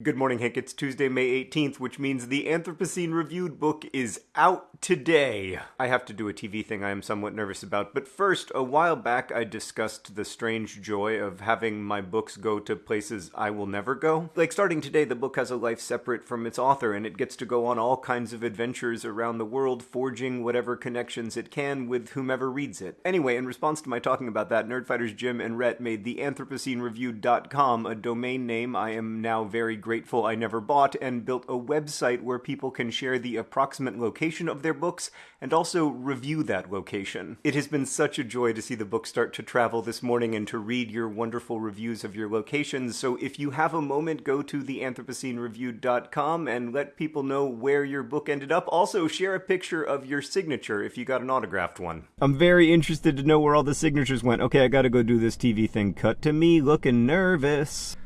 Good morning, Hank. It's Tuesday, May 18th, which means the Anthropocene Reviewed book is out today. I have to do a TV thing I am somewhat nervous about, but first, a while back I discussed the strange joy of having my books go to places I will never go. Like, starting today, the book has a life separate from its author, and it gets to go on all kinds of adventures around the world, forging whatever connections it can with whomever reads it. Anyway, in response to my talking about that, Nerdfighters Jim and Rhett made the AnthropoceneReviewed.com a domain name I am now very grateful I never bought, and built a website where people can share the approximate location of their books and also review that location. It has been such a joy to see the book start to travel this morning and to read your wonderful reviews of your locations. So if you have a moment, go to theanthropoceneReviewed.com and let people know where your book ended up. Also, share a picture of your signature if you got an autographed one. I'm very interested to know where all the signatures went. Okay, I gotta go do this TV thing. Cut to me looking nervous.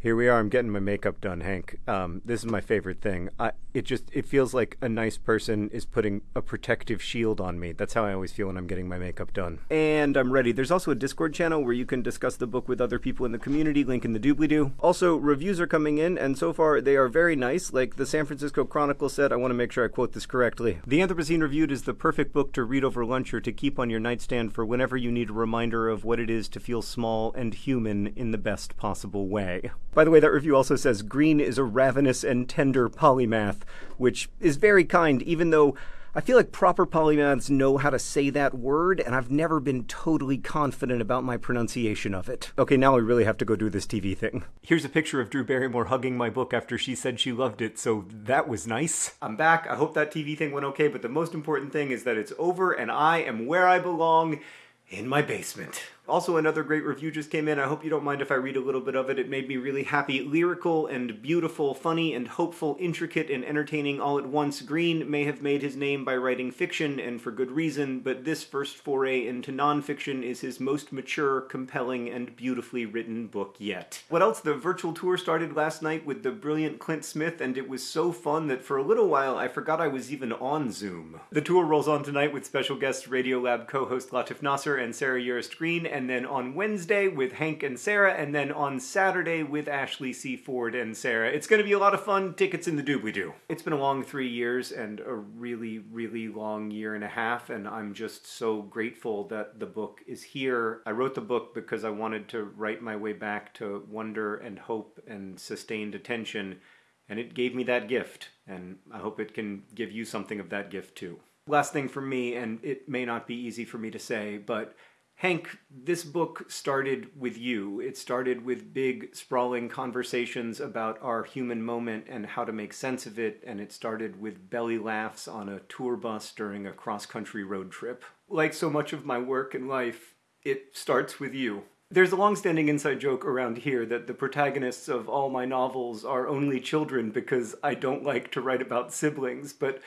Here we are. I'm getting my makeup done, Hank. Um, this is my favorite thing. I, it just it feels like a nice person is putting a protective shield on me. That's how I always feel when I'm getting my makeup done. And I'm ready. There's also a Discord channel where you can discuss the book with other people in the community. Link in the doobly doo. Also, reviews are coming in, and so far they are very nice. Like the San Francisco Chronicle said, I want to make sure I quote this correctly. The Anthropocene Reviewed is the perfect book to read over lunch or to keep on your nightstand for whenever you need a reminder of what it is to feel small and human in the best possible way. By the way, that review also says Green is a ravenous and tender polymath, which is very kind, even though I feel like proper polymaths know how to say that word, and I've never been totally confident about my pronunciation of it. Okay, now I really have to go do this TV thing. Here's a picture of Drew Barrymore hugging my book after she said she loved it, so that was nice. I'm back. I hope that TV thing went okay, but the most important thing is that it's over and I am where I belong in my basement. Also, another great review just came in. I hope you don't mind if I read a little bit of it. It made me really happy. Lyrical and beautiful, funny and hopeful, intricate and entertaining all at once. Green may have made his name by writing fiction, and for good reason, but this first foray into nonfiction is his most mature, compelling, and beautifully written book yet. What else? The virtual tour started last night with the brilliant Clint Smith, and it was so fun that for a little while I forgot I was even on Zoom. The tour rolls on tonight with special guests Radiolab co-host Latif Nasser and Sarah Urist Green, and then on Wednesday with Hank and Sarah, and then on Saturday with Ashley C. Ford and Sarah. It's going to be a lot of fun. Tickets in the doobly doo. It's been a long three years and a really, really long year and a half, and I'm just so grateful that the book is here. I wrote the book because I wanted to write my way back to wonder and hope and sustained attention, and it gave me that gift, and I hope it can give you something of that gift too. Last thing for me, and it may not be easy for me to say, but Hank, this book started with you. It started with big, sprawling conversations about our human moment and how to make sense of it, and it started with belly laughs on a tour bus during a cross country road trip. Like so much of my work and life, it starts with you. There's a long-standing inside joke around here that the protagonists of all my novels are only children because I don't like to write about siblings, but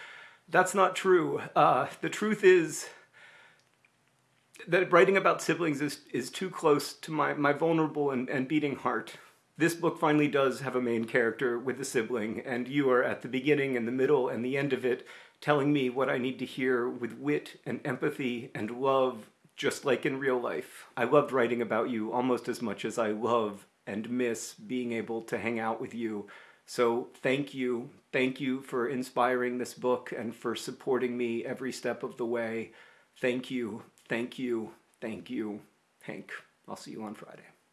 that's not true. Uh, the truth is, that writing about siblings is, is too close to my, my vulnerable and, and beating heart. This book finally does have a main character with a sibling, and you are at the beginning and the middle and the end of it telling me what I need to hear with wit and empathy and love, just like in real life. I loved writing about you almost as much as I love and miss being able to hang out with you. So thank you. Thank you for inspiring this book and for supporting me every step of the way. Thank you. Thank you. Thank you, Hank. I'll see you on Friday.